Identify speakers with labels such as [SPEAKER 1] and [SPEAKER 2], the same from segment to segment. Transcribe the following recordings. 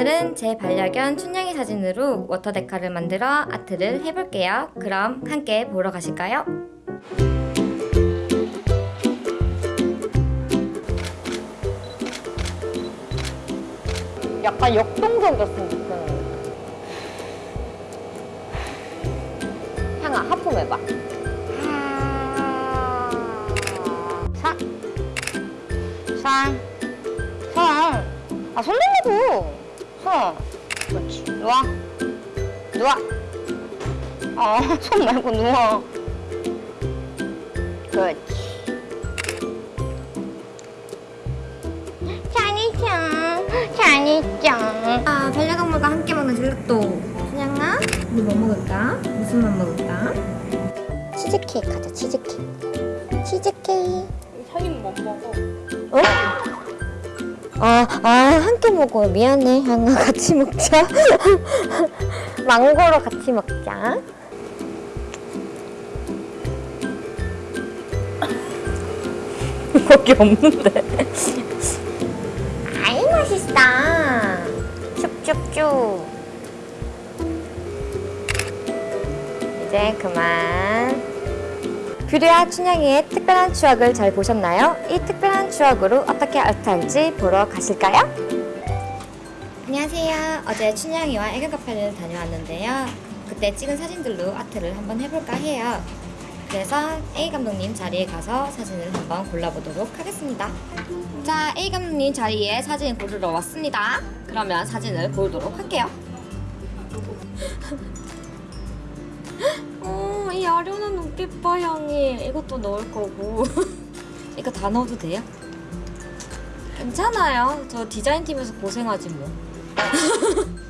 [SPEAKER 1] 오늘은 제 반려견 춘향이 사진으로 워터 데카를 만들어 아트를 해볼게요. 그럼 함께 보러 가실까요?
[SPEAKER 2] 약간 역동적이었으면 좋겠는데. 향아, 하품해봐. 사. 살. 손. 아, 손 내밀고. 손. 그렇지. 누워. 누워. 어, 손 말고 누워. 그렇지. 잘했죠. 잘했죠.
[SPEAKER 1] 아, 반려동물과 함께 먹는 젤라또. 춘향아, 우리 뭐 먹을까? 무슨 맛 먹을까?
[SPEAKER 2] 치즈케이크 하자, 치즈케이크. 치즈케이크.
[SPEAKER 3] 형이는 못 먹어.
[SPEAKER 2] 어? 아, 아, 함께 먹어. 미안해. 향아, 같이 먹자. 망고로 같이 먹자.
[SPEAKER 1] 거기 없는데.
[SPEAKER 2] 아이, 맛있다. 쭉쭉쭉. 이제 그만.
[SPEAKER 1] 규리와 춘향이의 특별한 추억을 잘 보셨나요? 이 특별한 추억으로 어떻게 아트할지 보러 가실까요? 안녕하세요. 어제 춘향이와 애견 카페를 다녀왔는데요. 그때 찍은 사진들로 아트를 한번 해볼까 해요. 그래서 A 감독님 자리에 가서 사진을 한번 골라보도록 하겠습니다. 자, A 감독님 자리에 사진 고르러 왔습니다. 그러면 사진을 고르도록 할게요. 어, 이 아련한 눈빛 봐, 향이. 이것도 넣을 거고. 이거 다 넣어도 돼요? 괜찮아요. 저 디자인팀에서 고생하지 뭐.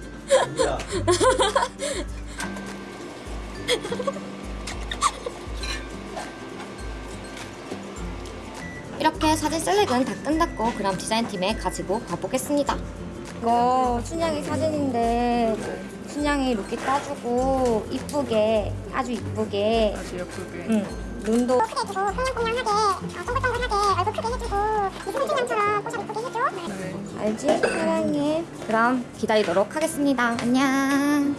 [SPEAKER 1] 이렇게 사진 셀렉은 다 끝났고 그럼 디자인팀에 가지고 가보겠습니다. 이거 춘향이 사진인데 춘향이 룩이 따주고 이쁘게 아주 이쁘게
[SPEAKER 3] 아주 예쁘게.
[SPEAKER 1] 응, 눈도
[SPEAKER 3] 네.
[SPEAKER 1] 알지? 사랑해. 그럼 기다리도록 하겠습니다. 안녕.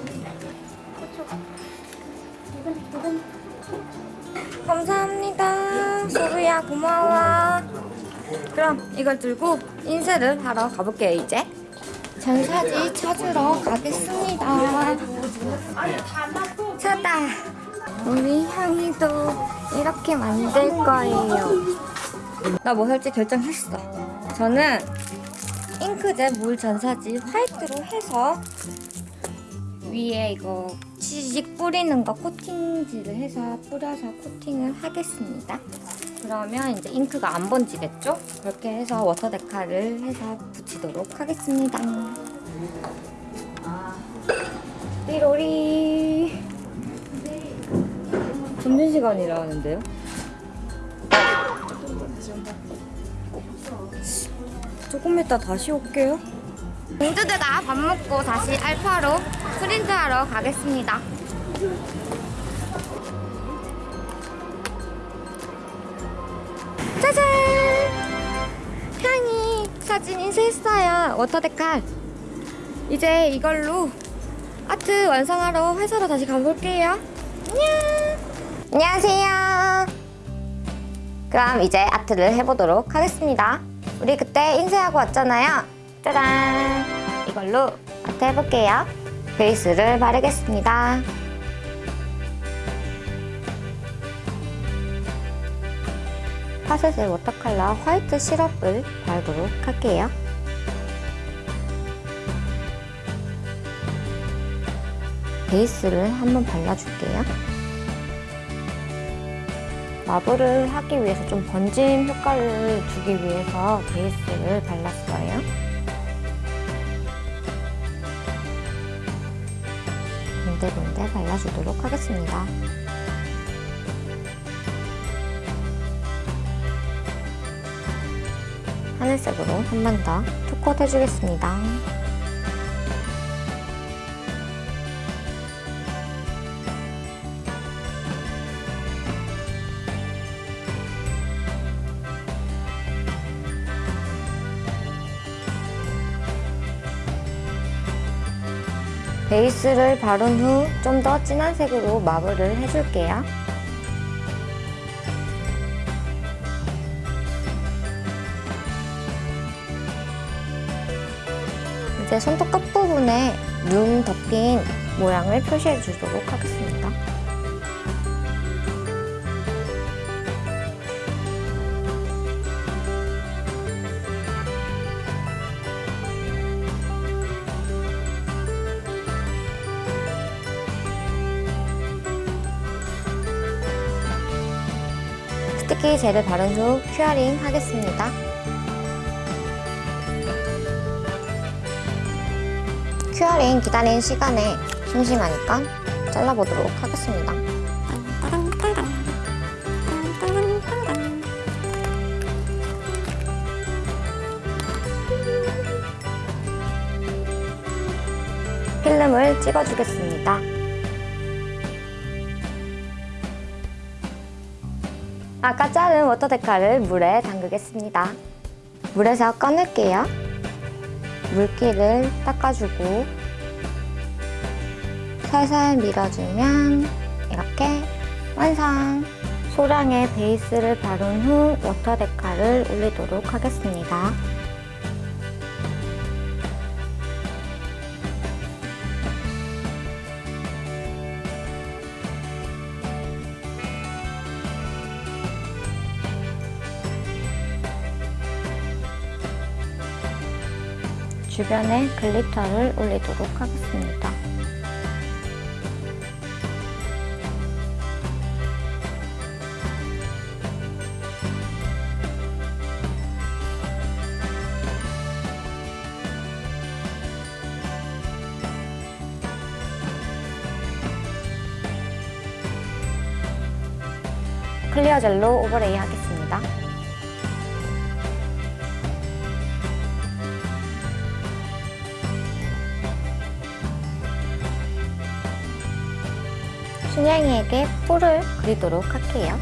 [SPEAKER 1] 감사합니다. 소루야 고마워. 그럼 이걸 들고 인쇄를 하러 가볼게요 이제. 전사지 찾으러 가겠습니다. 찾다. 우리 향이도 이렇게 만들 거예요. 나뭐 할지 결정했어. 저는 잉크젯 물 전사지 화이트로 해서 위에 이거 치직 뿌리는 거 코팅지를 해서 뿌려서 코팅을 하겠습니다. 그러면 이제 잉크가 안 번지겠죠? 그렇게 해서 water decal을 해서 붙이도록 하겠습니다. 띠로리 점심시간이라는데요? 조금 이따 다시 올게요. 공주들과 밥 먹고 다시 알파로 프린트하러 가겠습니다. 짜잔! 향이 사진 인쇄했어요. 워터데칼. 이제 이걸로 아트 완성하러 회사로 다시 가볼게요. 안녕! 안녕하세요. 그럼 이제 아트를 해보도록 하겠습니다. 우리 그때 인쇄하고 왔잖아요. 짜잔! 이걸로 아트 해볼게요. 베이스를 바르겠습니다. 파셋의 워터컬러 화이트 시럽을 바르도록 할게요. 베이스를 한번 발라줄게요. 마블을 하기 위해서 좀 번짐 효과를 주기 위해서 베이스를 발랐어요. 군데군데 발라주도록 하겠습니다. 하늘색으로 한 번더 투컷 해주겠습니다. 베이스를 바른 후 좀 더 진한 색으로 마블을 해줄게요. 제 손톱 끝부분에 눈 덮인 모양을 표시해 주도록 하겠습니다. sticky gel을 바른 후 curing 하겠습니다. curing 기다리는 시간에 심심하니까 잘라보도록 하겠습니다. 필름을 찍어주겠습니다. 아까 자른 water decal을 물에 담그겠습니다. 물에서 꺼낼게요. 물기를 닦아주고 살살 밀어주면 이렇게 완성! 소량의 베이스를 바른 후 워터 데카를 올리도록 하겠습니다. 주변에 글리터를 올리도록 하겠습니다. 클리어 젤로 오버레이 하겠습니다. 순양이에게 뿔을 그리도록 할게요.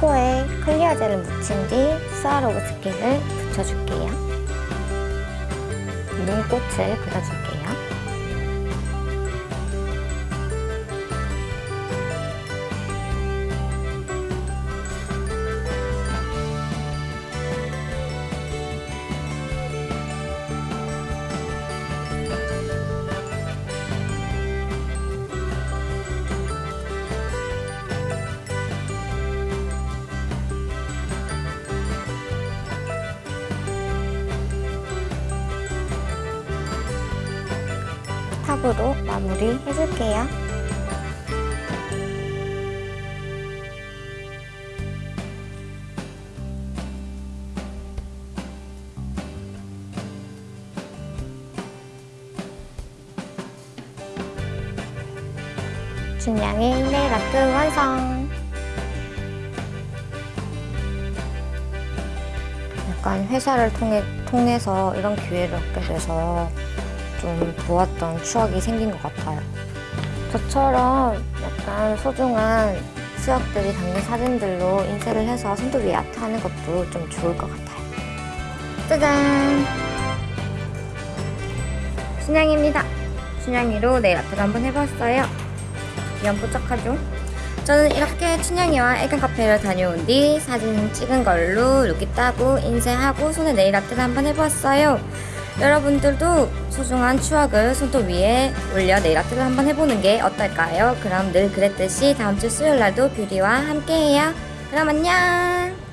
[SPEAKER 1] 코에 clear gel을 묻힌 뒤 스와로브스키를 붙여줄게요. 눈꽃을 그려줄게요. 탑으로 마무리 해줄게요. 준양의 아트 완성! 약간 회사를 통해, 통해서 이런 기회를 얻게 돼서 좀 좋았던 추억이 생긴 것 같아요. 저처럼 약간 소중한 수학들이 담긴 사진들로 인쇄를 해서 손톱 위에 아트 하는 것도 좀 좋을 것 같아요. 짜잔! 순양입니다. 순양이로 네일 아트를 한번 해봤어요. 연뽀짝하죠? 저는 이렇게 춘향이와 애견 카페를 다녀온 뒤 사진 찍은 걸로 이렇게 따고 인쇄하고 손에 네일 아트를 한번 해보았어요. 여러분들도 소중한 추억을 손톱 위에 올려 네일 아트를 한번 해보는 게 어떨까요? 그럼 늘 그랬듯이 다음 주 수요일 날도 뷰리와 함께해요. 그럼 안녕!